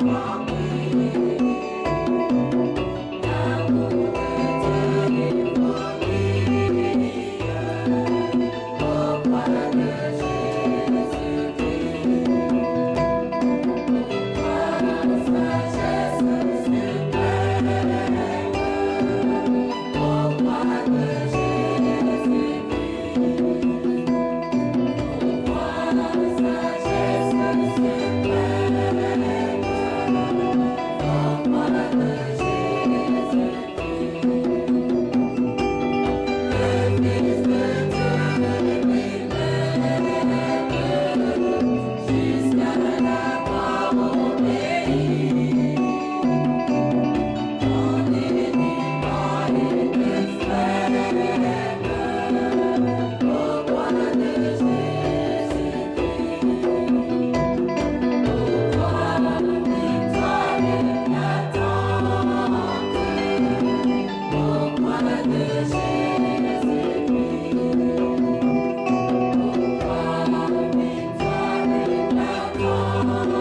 Bye. Mama.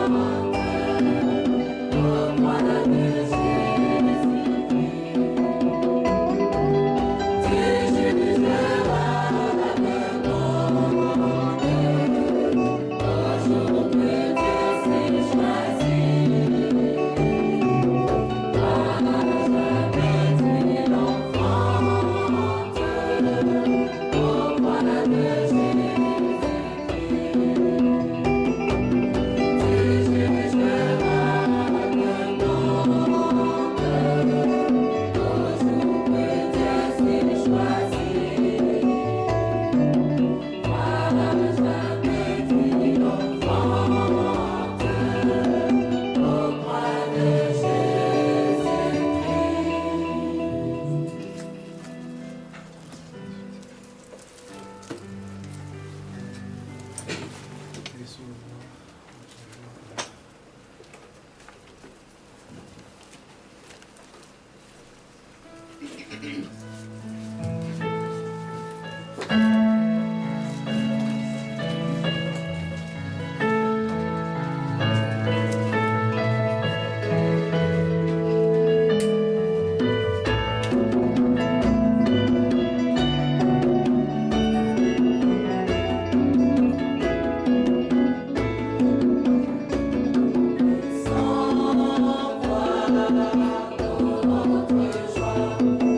Lord,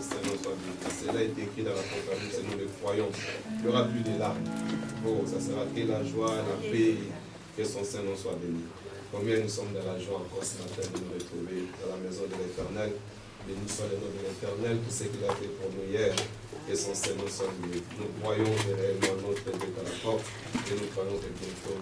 Cela est écrit dans l'Apocalypse, et nous le croyons. Il n'y aura plus de larmes. Oh, ça sera que la joie, la paix, que son Saint-Nom soit béni. Combien nous sommes dans la joie encore ce matin de nous retrouver dans la maison de l'Éternel. Béni soit le nom de l'Éternel, tout ce qu'il a fait pour nous hier. Que son Saint-Nom soit béni. Nous croyons réellement notre Dieu à la porte et nous croyons que bientôt